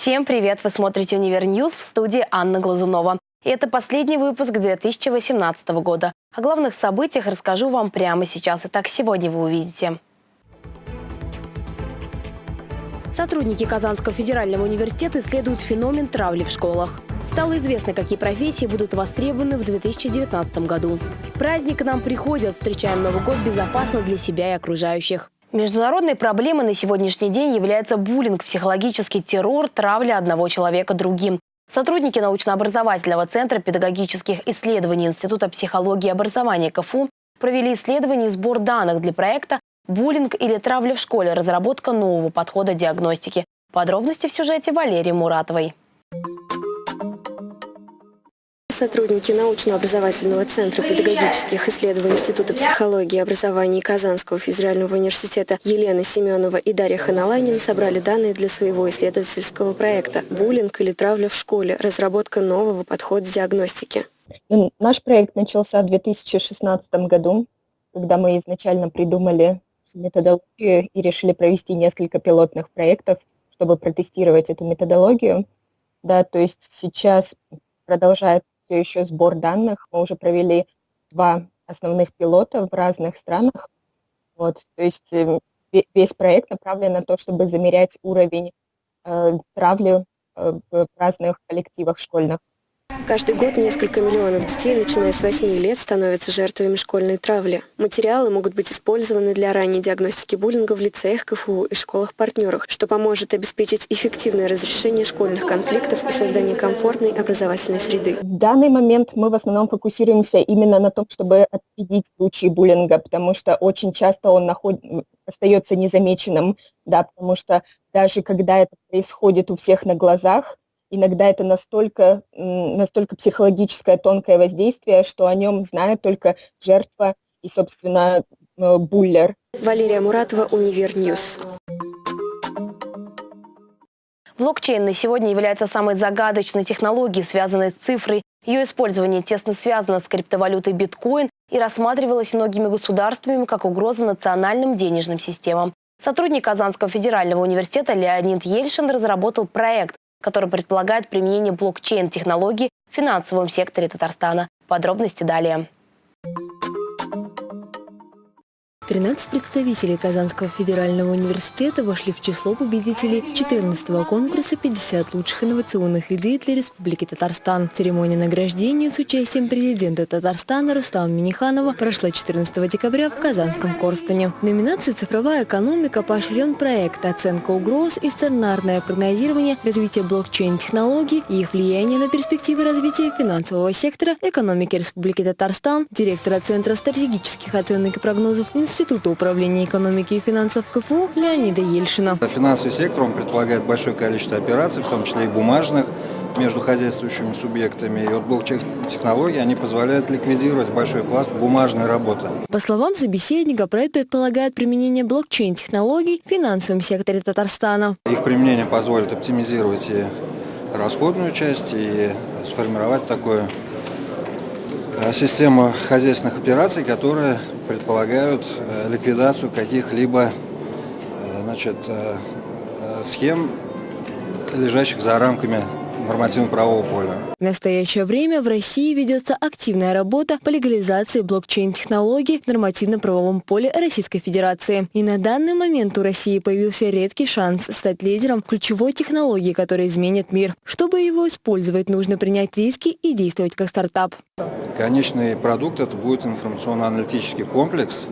Всем привет! Вы смотрите «Универ Ньюс» в студии Анна Глазунова. И это последний выпуск 2018 года. О главных событиях расскажу вам прямо сейчас. Итак, сегодня вы увидите. Сотрудники Казанского федерального университета исследуют феномен травли в школах. Стало известно, какие профессии будут востребованы в 2019 году. Праздник к нам приходит, встречаем Новый год безопасно для себя и окружающих. Международной проблемой на сегодняшний день является буллинг, психологический террор, травля одного человека другим. Сотрудники научно-образовательного центра педагогических исследований Института психологии и образования КФУ провели исследование и сбор данных для проекта «Буллинг или травля в школе. Разработка нового подхода диагностики». Подробности в сюжете Валерии Муратовой. Сотрудники научно-образовательного центра педагогических исследований Института психологии и образования Казанского федерального университета Елена Семенова и Дарья Ханаланин собрали данные для своего исследовательского проекта «Буллинг или травля в школе. Разработка нового подхода диагностики». Наш проект начался в 2016 году, когда мы изначально придумали методологию и решили провести несколько пилотных проектов, чтобы протестировать эту методологию. Да, то есть сейчас продолжает все еще сбор данных. Мы уже провели два основных пилота в разных странах. Вот, то есть э, весь проект направлен на то, чтобы замерять уровень э, травли э, в разных коллективах школьных. Каждый год несколько миллионов детей, начиная с 8 лет, становятся жертвами школьной травли. Материалы могут быть использованы для ранней диагностики буллинга в лицеях, КФУ и школах-партнерах, что поможет обеспечить эффективное разрешение школьных конфликтов и создание комфортной образовательной среды. В данный момент мы в основном фокусируемся именно на том, чтобы отследить случаи буллинга, потому что очень часто он наход... остается незамеченным, да, потому что даже когда это происходит у всех на глазах, иногда это настолько, настолько психологическое тонкое воздействие, что о нем знает только жертва и, собственно, буллер. Валерия Муратова, Универньюз. Блокчейн на сегодня является самой загадочной технологией, связанной с цифрой. Ее использование тесно связано с криптовалютой биткоин и рассматривалось многими государствами как угроза национальным денежным системам. Сотрудник Казанского федерального университета Леонид Ельшин разработал проект, который предполагает применение блокчейн-технологий в финансовом секторе Татарстана. Подробности далее. 13 представителей Казанского федерального университета вошли в число победителей 14-го конкурса «50 лучших инновационных идей для Республики Татарстан». Церемония награждения с участием президента Татарстана Рустама Миниханова прошла 14 декабря в Казанском Корстане. В номинации «Цифровая экономика» поощрен проект «Оценка угроз и сценарное прогнозирование развития блокчейн-технологий и их влияние на перспективы развития финансового сектора экономики Республики Татарстан», директора Центра стратегических оценок и прогнозов Института Института управления экономики и финансов КФУ Леонида Ельшина. Финансовый сектор он предполагает большое количество операций, в том числе и бумажных, между хозяйствующими субъектами. И вот блокчейн-технологии, они позволяют ликвидировать большой пласт бумажной работы. По словам собеседника, проект предполагает применение блокчейн-технологий в финансовом секторе Татарстана. Их применение позволит оптимизировать и расходную часть, и сформировать такую э, систему хозяйственных операций, которая предполагают э, ликвидацию каких-либо э, схем, лежащих за рамками нормативно-правового поля. В настоящее время в России ведется активная работа по легализации блокчейн-технологий в нормативно-правовом поле Российской Федерации. И на данный момент у России появился редкий шанс стать лидером ключевой технологии, которая изменит мир. Чтобы его использовать, нужно принять риски и действовать как стартап. Конечный продукт – это будет информационно-аналитический комплекс,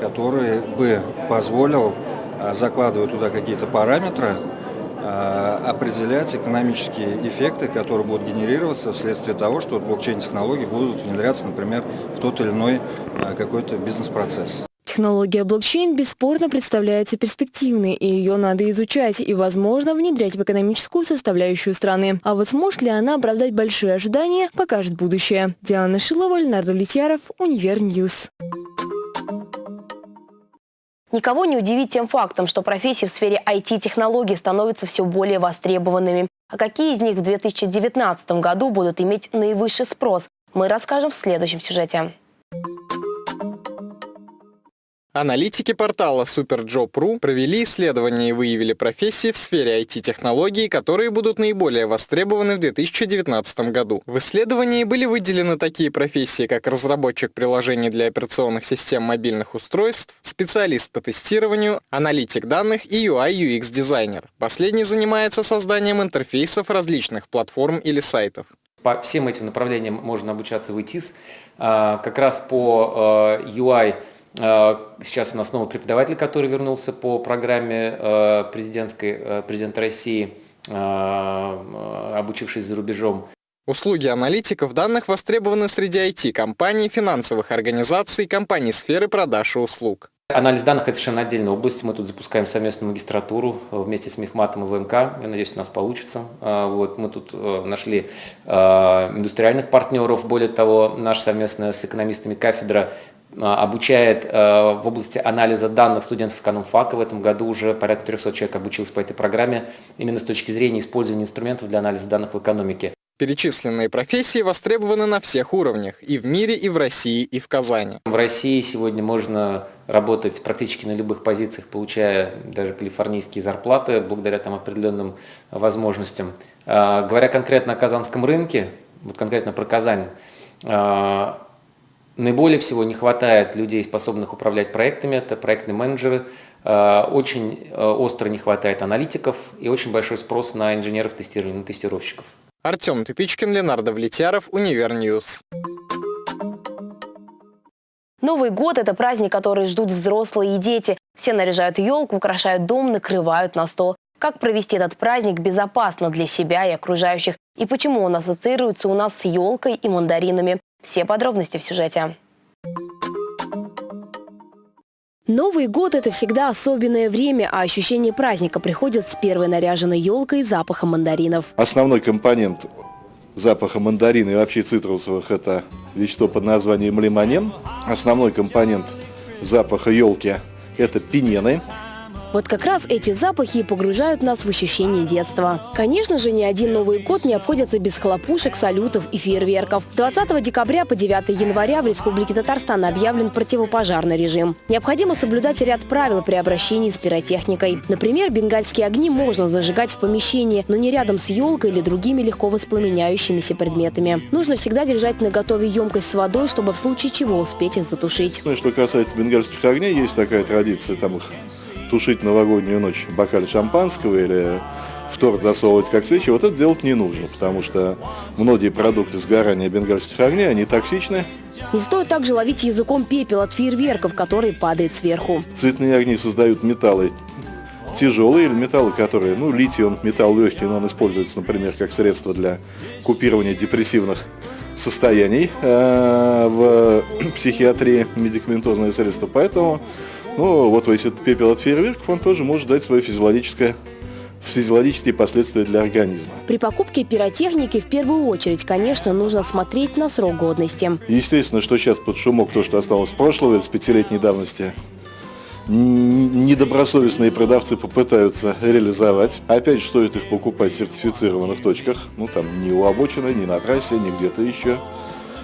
который бы позволил а, закладывать туда какие-то параметры, определять экономические эффекты, которые будут генерироваться вследствие того, что блокчейн-технологии будут внедряться, например, в тот или иной а, какой-то бизнес-процесс. Технология блокчейн бесспорно представляется перспективной, и ее надо изучать и, возможно, внедрять в экономическую составляющую страны. А вот сможет ли она оправдать большие ожидания, покажет будущее. Диана Шилова, Ленар Давлетьяров, Универньюз. Никого не удивить тем фактом, что профессии в сфере IT-технологий становятся все более востребованными. А какие из них в 2019 году будут иметь наивысший спрос, мы расскажем в следующем сюжете. Аналитики портала SuperJob.ru провели исследование и выявили профессии в сфере IT-технологий, которые будут наиболее востребованы в 2019 году. В исследовании были выделены такие профессии, как разработчик приложений для операционных систем мобильных устройств, специалист по тестированию, аналитик данных и UI-UX-дизайнер. Последний занимается созданием интерфейсов различных платформ или сайтов. По всем этим направлениям можно обучаться в ИТИС. А, как раз по UI – а, сейчас у нас новый преподаватель, который вернулся по программе э, президентской, э, президента России, обучившись за рубежом. Услуги аналитиков данных востребованы среди IT-компаний, финансовых организаций, компаний сферы продаж и услуг. Анализ данных – это совершенно отдельная область. Мы тут запускаем совместную магистратуру э, вместе с Мехматом и ВМК. Я надеюсь, у нас получится. Вот, мы тут нашли индустриальных партнеров. Более того, наша совместная с экономистами кафедра обучает э, в области анализа данных студентов экономфака. В этом году уже порядка 300 человек обучилось по этой программе именно с точки зрения использования инструментов для анализа данных в экономике. Перечисленные профессии востребованы на всех уровнях, и в мире, и в России, и в Казани. В России сегодня можно работать практически на любых позициях, получая даже калифорнийские зарплаты, благодаря там определенным возможностям. А, говоря конкретно о казанском рынке, вот конкретно про Казань, а, Наиболее всего не хватает людей, способных управлять проектами, это проектные менеджеры. Э, очень э, остро не хватает аналитиков и очень большой спрос на инженеров тестирования, на тестировщиков. Артем Тупичкин, Ленар Давлетьяров, Универньюз. Новый год – это праздник, который ждут взрослые и дети. Все наряжают елку, украшают дом, накрывают на стол. Как провести этот праздник безопасно для себя и окружающих? И почему он ассоциируется у нас с елкой и мандаринами? Все подробности в сюжете. Новый год – это всегда особенное время, а ощущение праздника приходит с первой наряженной елкой и запахом мандаринов. Основной компонент запаха мандарина и вообще цитрусовых – это вещество под названием лимонен. Основной компонент запаха елки – это пинены. Вот как раз эти запахи погружают нас в ощущение детства. Конечно же, ни один Новый год не обходится без хлопушек, салютов и фейерверков. С 20 декабря по 9 января в Республике Татарстан объявлен противопожарный режим. Необходимо соблюдать ряд правил при обращении с пиротехникой. Например, бенгальские огни можно зажигать в помещении, но не рядом с елкой или другими легко воспламеняющимися предметами. Нужно всегда держать на готове емкость с водой, чтобы в случае чего успеть их затушить. Что касается бенгальских огней, есть такая традиция, там их тушить новогоднюю ночь в бокале шампанского или в торт засовывать как свечи, вот это делать не нужно, потому что многие продукты сгорания бенгальских огней, они токсичны. Не стоит также ловить языком пепел от фейерверков, который падает сверху. Цветные огни создают металлы тяжелые или металлы, которые, ну, литий, он металл легкий, но он используется, например, как средство для купирования депрессивных состояний э, в психиатрии, медикаментозные средства. Поэтому но вот если это пепел от фейерверков, он тоже может дать свое физиологическое физиологические последствия для организма. При покупке пиротехники в первую очередь, конечно, нужно смотреть на срок годности. Естественно, что сейчас под шумок то, что осталось с прошлого или с пятилетней давности, недобросовестные продавцы попытаются реализовать. Опять же, стоит их покупать в сертифицированных точках, ну там не у обочины, не на трассе, не где-то еще.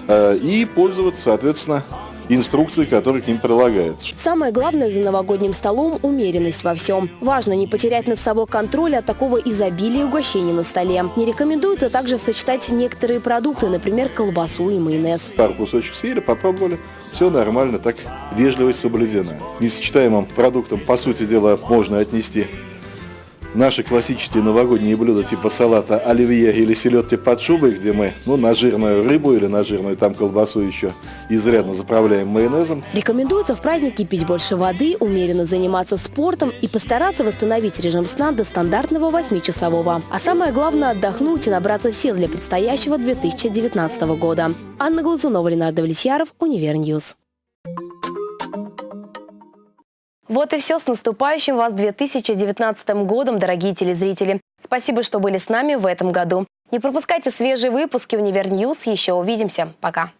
Э, и пользоваться, соответственно, инструкции, которые к ним прилагаются. Самое главное за новогодним столом – умеренность во всем. Важно не потерять над собой контроль от такого изобилия угощений на столе. Не рекомендуется также сочетать некоторые продукты, например, колбасу и майонез. Пару кусочек съели, попробовали, все нормально, так вежливость соблюдена. Несочетаемым продуктом, по сути дела, можно отнести наши классические новогодние блюда типа салата оливье или селедки под шубой, где мы ну, на жирную рыбу или на жирную там колбасу еще изрядно заправляем майонезом. Рекомендуется в праздники пить больше воды, умеренно заниматься спортом и постараться восстановить режим сна до стандартного 8-часового. А самое главное – отдохнуть и набраться сил для предстоящего 2019 года. Анна Глазунова, Ленар Давлетьяров, Универньюз. Вот и все. С наступающим вас 2019 годом, дорогие телезрители. Спасибо, что были с нами в этом году. Не пропускайте свежие выпуски «Универ Еще увидимся. Пока.